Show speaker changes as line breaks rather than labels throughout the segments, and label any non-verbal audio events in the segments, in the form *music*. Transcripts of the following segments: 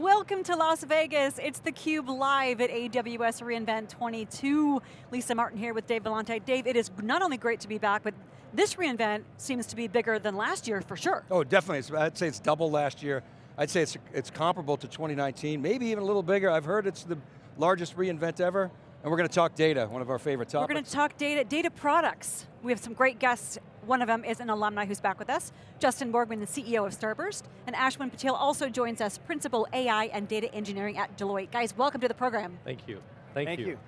Welcome to Las Vegas. It's theCUBE live at AWS reInvent 22. Lisa Martin here with Dave Vellante. Dave, it is not only great to be back, but this reInvent seems to be bigger than last year for sure.
Oh, definitely. I'd say it's double last year. I'd say it's, it's comparable to 2019, maybe even a little bigger. I've heard it's the largest reInvent ever. And we're going to talk data, one of our favorite topics.
We're going to talk data, data products. We have some great guests. One of them is an alumni who's back with us, Justin Borgman, the CEO of Starburst, and Ashwin Patel also joins us, Principal AI and Data Engineering at Deloitte. Guys, welcome to the program.
Thank you. Thank,
Thank you. you.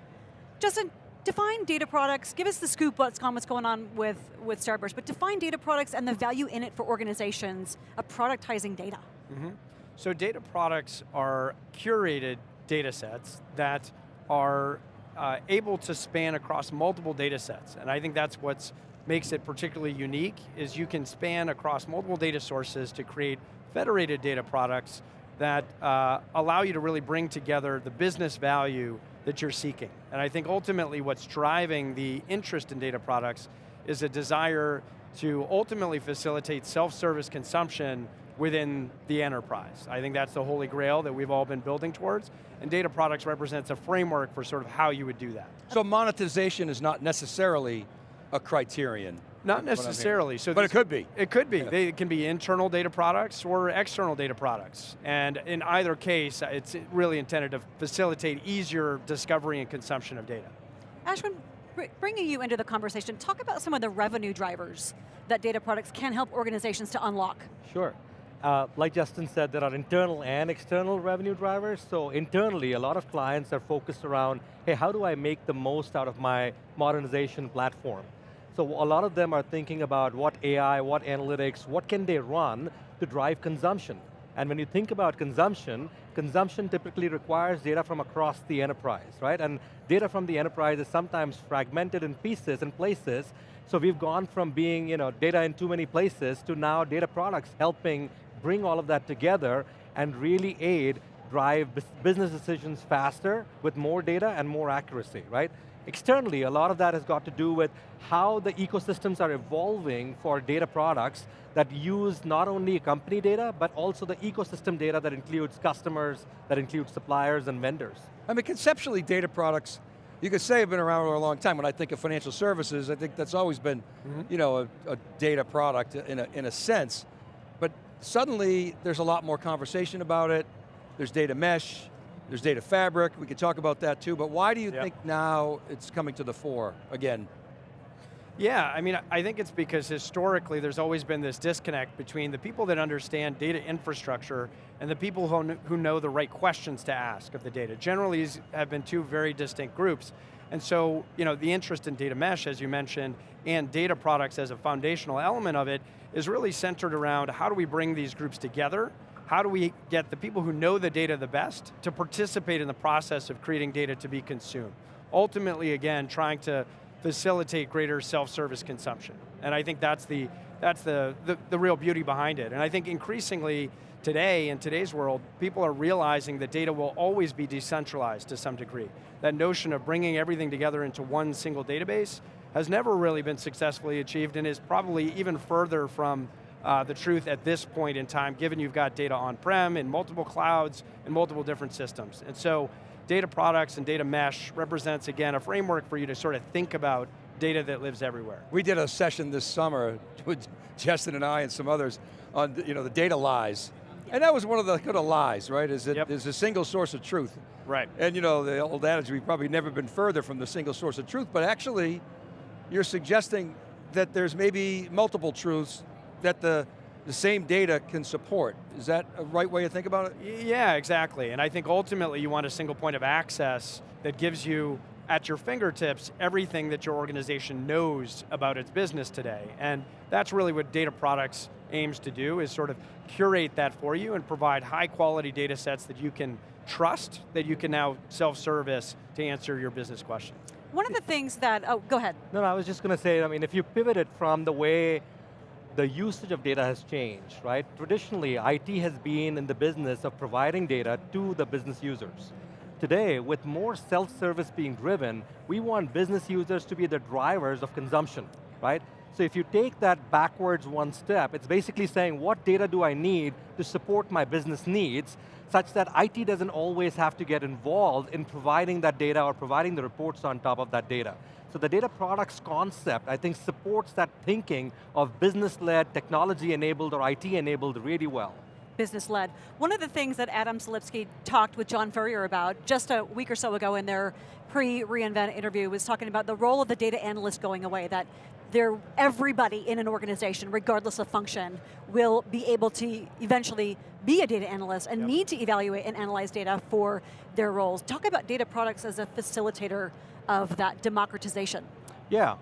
Justin, define data products, give us the scoop what's on what's going on with, with Starburst, but define data products and the value in it for organizations of productizing data.
Mm -hmm. So data products are curated data sets that are uh, able to span across multiple data sets. And I think that's what makes it particularly unique, is you can span across multiple data sources to create federated data products that uh, allow you to really bring together the business value that you're seeking. And I think ultimately what's driving the interest in data products is a desire to ultimately facilitate self-service consumption within the enterprise. I think that's the holy grail that we've all been building towards, and data products represents a framework for sort of how you would do that.
So monetization is not necessarily a criterion.
Not necessarily.
So but it could be.
It could be. Yeah. They can be internal data products or external data products. And in either case, it's really intended to facilitate easier discovery and consumption of data.
Ashwin, bringing you into the conversation, talk about some of the revenue drivers that data products can help organizations to unlock.
Sure. Uh, like Justin said, there are internal and external revenue drivers. So internally, a lot of clients are focused around, hey, how do I make the most out of my modernization platform? So a lot of them are thinking about what AI, what analytics, what can they run to drive consumption? And when you think about consumption, consumption typically requires data from across the enterprise, right? And data from the enterprise is sometimes fragmented in pieces and places, so we've gone from being you know, data in too many places to now data products helping bring all of that together and really aid drive business decisions faster with more data and more accuracy, right? Externally, a lot of that has got to do with how the ecosystems are evolving for data products that use not only company data, but also the ecosystem data that includes customers, that includes suppliers and vendors.
I mean, conceptually, data products, you could say have been around for a long time. When I think of financial services, I think that's always been, mm -hmm. you know, a, a, data product in a, in a sense. Suddenly, there's a lot more conversation about it. There's data mesh, there's data fabric, we could talk about that too, but why do you yep. think now it's coming to the fore again?
Yeah, I mean, I think it's because historically there's always been this disconnect between the people that understand data infrastructure and the people who know the right questions to ask of the data. Generally, these have been two very distinct groups. And so, you know, the interest in data mesh, as you mentioned, and data products as a foundational element of it is really centered around how do we bring these groups together how do we get the people who know the data the best to participate in the process of creating data to be consumed? Ultimately, again, trying to facilitate greater self-service consumption. And I think that's the, that's the, the, the, real beauty behind it. And I think increasingly today, in today's world, people are realizing that data will always be decentralized to some degree. That notion of bringing everything together into one single database has never really been successfully achieved and is probably even further from uh, the truth at this point in time, given you've got data on-prem in multiple clouds and multiple different systems. And so, data products and data mesh represents, again, a framework for you to sort of think about data that lives everywhere.
We did a session this summer *laughs* with Justin and I and some others on you know, the data lies. And that was one of the kind of lies, right? Is that yep. is a single source of truth.
Right.
And you know, the old adage, we've probably never been further from the single source of truth, but actually, you're suggesting that there's maybe multiple truths that the, the same data can support. Is that a right way to think about it?
Yeah, exactly. And I think ultimately you want a single point of access that gives you at your fingertips everything that your organization knows about its business today. And that's really what data products aims to do, is sort of curate that for you and provide high quality data sets that you can trust, that you can now self-service to answer your business questions.
One of the things that, oh, go ahead.
No, no, I was just going to say, I mean, if you pivot it from the way the usage of data has changed, right? Traditionally, IT has been in the business of providing data to the business users. Today, with more self-service being driven, we want business users to be the drivers of consumption. right? So if you take that backwards one step, it's basically saying what data do I need to support my business needs, such that IT doesn't always have to get involved in providing that data or providing the reports on top of that data. So the data products concept, I think, supports that thinking of business-led, technology-enabled, or IT-enabled really well.
Business-led. One of the things that Adam Selipsky talked with John Furrier about just a week or so ago in their pre-reInvent interview was talking about the role of the data analyst going away, that they're, everybody in an organization, regardless of function, will be able to eventually be a data analyst and yep. need to evaluate and analyze data for their roles. Talk about data products as a facilitator of that democratization.
Yeah,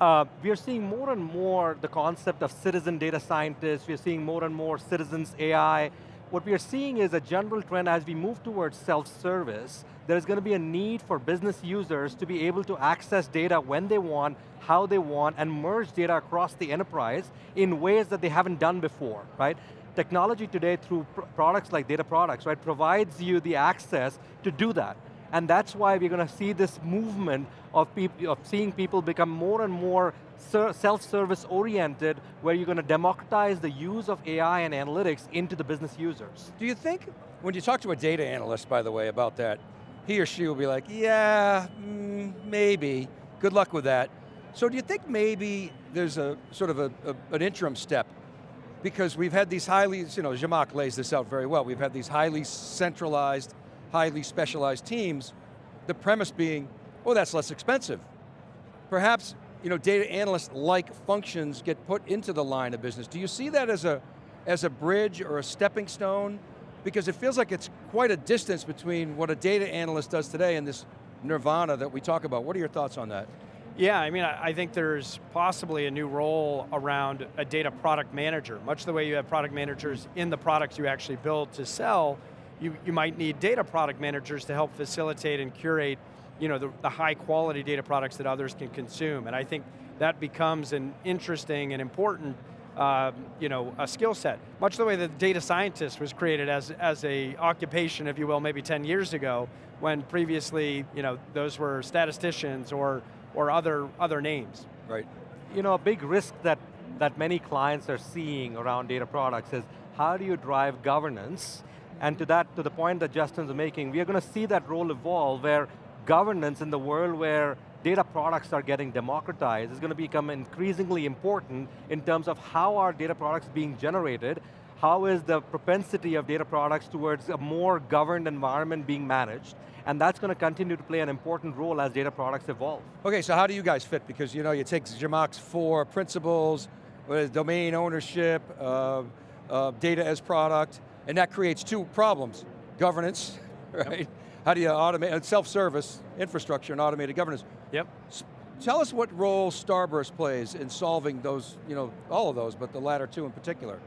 uh, we are seeing more and more the concept of citizen data scientists, we are seeing more and more citizens AI. What we are seeing is a general trend as we move towards self-service, there's going to be a need for business users to be able to access data when they want, how they want, and merge data across the enterprise in ways that they haven't done before, right? Technology today through pr products like data products, right, provides you the access to do that. And that's why we're going to see this movement of, of seeing people become more and more self-service oriented, where you're going to democratize the use of AI and analytics into the business users.
Do you think, when you talk to a data analyst, by the way, about that, he or she will be like, yeah, mm, maybe, good luck with that. So do you think maybe there's a sort of a, a, an interim step because we've had these highly, you know, Zhamak lays this out very well, we've had these highly centralized highly specialized teams, the premise being, oh, that's less expensive. Perhaps you know, data analyst-like functions get put into the line of business. Do you see that as a, as a bridge or a stepping stone? Because it feels like it's quite a distance between what a data analyst does today and this nirvana that we talk about. What are your thoughts on that?
Yeah, I mean, I think there's possibly a new role around a data product manager, much the way you have product managers in the products you actually build to sell, you, you might need data product managers to help facilitate and curate you know, the, the high quality data products that others can consume. And I think that becomes an interesting and important uh, you know, a skill set. Much the way that data scientist was created as, as a occupation, if you will, maybe 10 years ago, when previously, you know, those were statisticians or, or other, other names.
Right.
You know, a big risk that, that many clients are seeing around data products is how do you drive governance and to that, to the point that Justin's making, we are going to see that role evolve where governance in the world where data products are getting democratized is going to become increasingly important in terms of how are data products being generated, how is the propensity of data products towards a more governed environment being managed, and that's going to continue to play an important role as data products evolve.
Okay, so how do you guys fit? Because you know, you take Zhamak's four principles, domain ownership, uh, uh, data as product, and that creates two problems. Governance, *laughs* right? Yep. How do you automate, self-service, infrastructure and automated governance.
Yep.
S tell us what role Starburst plays in solving those, you know, all of those, but the latter two in particular.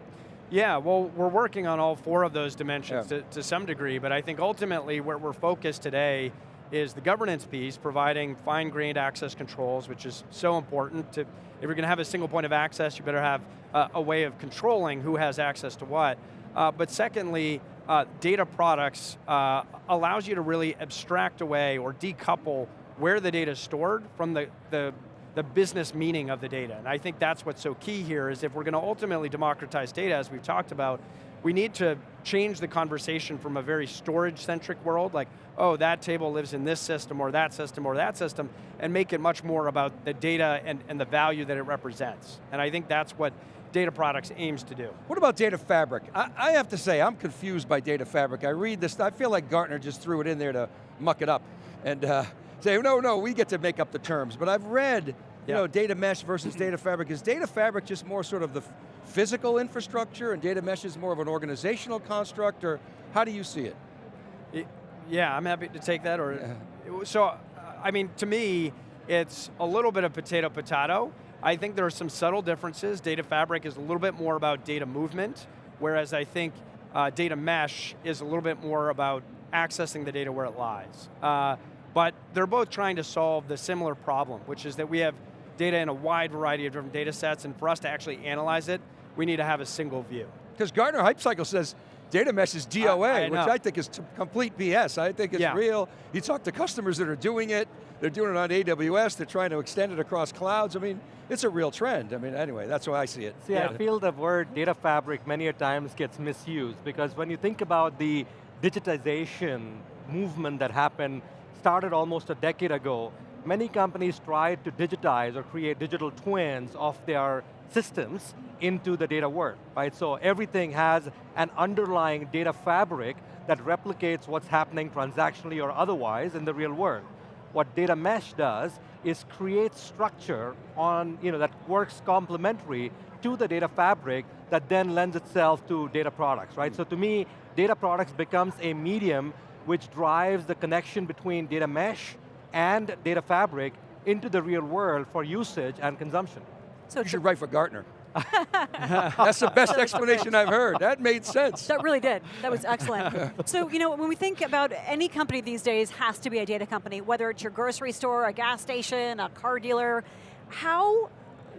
Yeah, well, we're working on all four of those dimensions yeah. to, to some degree, but I think ultimately where we're focused today is the governance piece, providing fine-grained access controls, which is so important to, if you're going to have a single point of access, you better have uh, a way of controlling who has access to what. Uh, but secondly, uh, data products uh, allows you to really abstract away or decouple where the data is stored from the, the, the business meaning of the data. And I think that's what's so key here is if we're going to ultimately democratize data, as we've talked about, we need to change the conversation from a very storage-centric world, like, oh, that table lives in this system, or that system, or that system, and make it much more about the data and, and the value that it represents. And I think that's what Data Products aims to do.
What about Data Fabric? I, I, have to say, I'm confused by Data Fabric. I read this, I feel like Gartner just threw it in there to muck it up and uh, say, no, no, we get to make up the terms. But I've read, you yep. know, data mesh versus data fabric. Is data fabric just more sort of the physical infrastructure and data mesh is more of an organizational construct, or how do you see it?
it yeah, I'm happy to take that. Or yeah. So, I mean, to me, it's a little bit of potato potato. I think there are some subtle differences. Data Fabric is a little bit more about data movement, whereas I think uh, data mesh is a little bit more about accessing the data where it lies. Uh, but they're both trying to solve the similar problem, which is that we have data in a wide variety of different data sets, and for us to actually analyze it, we need to have a single view.
Because Gartner Hype Cycle says, Data mesh is DOA,
I
which. I think is complete BS. I think it's
Yeah.
real. You talk to customers that are doing it, they're doing it on AWS, they're trying to extend it across clouds. I mean, it's a real trend. I mean, anyway, that's how I see it.
See, I feel the word data fabric many a times gets misused because when you think about the digitization movement that happened, started almost a decade ago, many companies tried to digitize or create digital twins of their systems into the data world, right? So everything has an underlying data fabric that replicates what's happening transactionally or otherwise in the real world. What data mesh does is create structure on, you know, that works complementary to the data fabric that then lends itself to data products, right? So to me, data products becomes a medium which drives the connection between data mesh and data fabric into the real world for usage and consumption.
So
You should write for Gartner. *laughs* That's the best explanation I've heard. That made sense.
That really did. That was excellent. so, you know, when we think about any company these days has to be a data company, whether it's your grocery store, a gas station, a car dealer, how,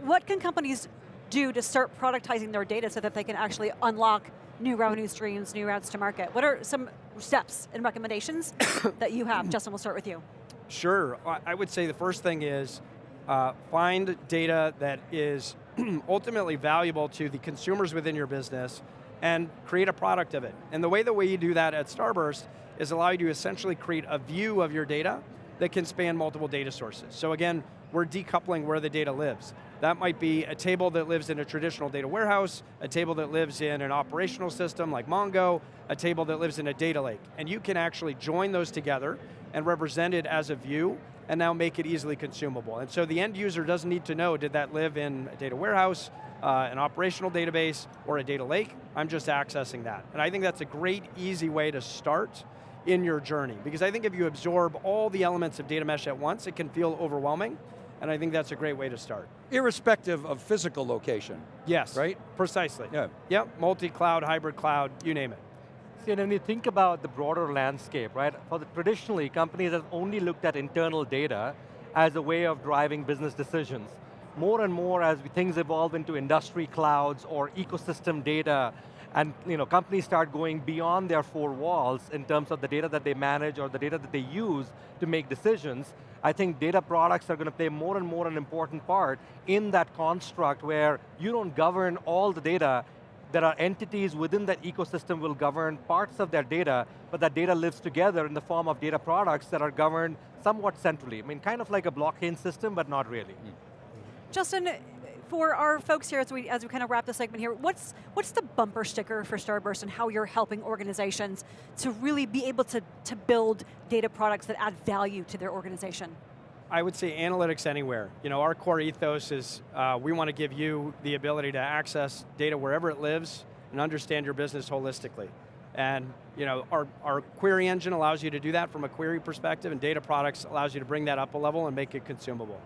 what can companies do to start productizing their data so that they can actually unlock new revenue streams, new routes to market? What are some steps and recommendations *coughs* that you have? Justin, we'll start with you.
Sure, I I would say the first thing is uh, find data that is *clears throat* ultimately valuable to the consumers within your business and create a product of it. And the way that we do that at Starburst is allow you to essentially create a view of your data that can span multiple data sources. So again, we're decoupling where the data lives. That might be a table that lives in a traditional data warehouse, a table that lives in an operational system like Mongo, a table that lives in a data lake. And you can actually join those together and represent it as a view and now make it easily consumable. And so the end user doesn't need to know, did that live in a data warehouse, uh, an operational database, or a data lake? I'm just accessing that. And I think that's a great, easy way to start in your journey. Because I think if you absorb all the elements of data mesh at once, it can feel overwhelming, and I think that's a great way to start.
Irrespective of physical location.
Yes.
Right?
Precisely.
Yeah.
Yep, multi-cloud, hybrid cloud, you name it.
See, when you think about the broader landscape, right, for the, traditionally, companies have only looked at internal data as a way of driving business decisions. More and more as things evolve into industry clouds or ecosystem data, and you know, companies start going beyond their four walls in terms of the data that they manage or the data that they use to make decisions, I think data products are going to play more and more an important part in that construct where you don't govern all the data, there are entities within that ecosystem will govern parts of their data, but that data lives together in the form of data products that are governed somewhat centrally. I mean, kind of like a blockchain system, but not really. Hmm.
Justin, for our folks here, as we, as we kind of wrap the segment here, what's, what's the bumper sticker for Starburst and how you're helping organizations to really be able to, to build data products that add value to their organization?
I would say analytics anywhere. You know, our core ethos is uh, we want to give you the ability to access data wherever it lives and understand your business holistically. And you know, our, our query engine allows you to do that from a query perspective and data products allows you to bring that up a level and make it consumable.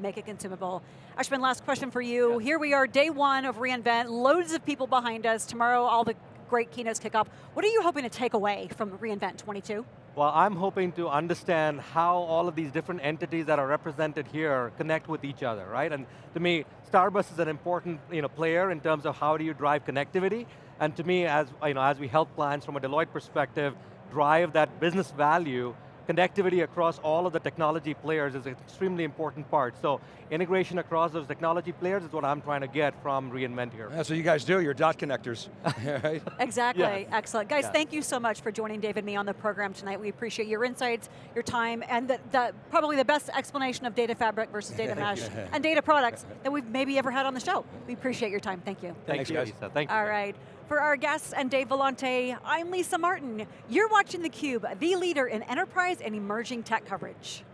Make it consumable. Ashwin, last question for you. Here we are, day one of reInvent, loads of people behind us. Tomorrow, all the great keynotes kick off. What are you hoping to take away from reInvent 22?
Well, I'm hoping to understand how all of these different entities that are represented here connect with each other, right? And to me, Starburst is an important you know, player in terms of how do you drive connectivity. And to me, as, you know, as we help clients from a Deloitte perspective, drive that business value, connectivity across all of the technology players is an extremely important part. So integration across those technology players is what I'm trying to get from reInvent here.
That's what you guys do, you're dot connectors. *laughs* right?
Exactly,
Yes.
excellent. Guys,
Yes.
thank you so much for joining David and me on the program tonight. We appreciate your insights, your time, and the, the, probably the best explanation of data fabric versus data *laughs* mesh and data products that we've maybe ever had on the show. We appreciate your time, thank you.
Thank
Thanks,
you,
guys.
Lisa. Thank you.
All right. For our guests and Dave Vellante, I'm Lisa Martin. You're watching theCUBE, the leader in enterprise and emerging tech coverage.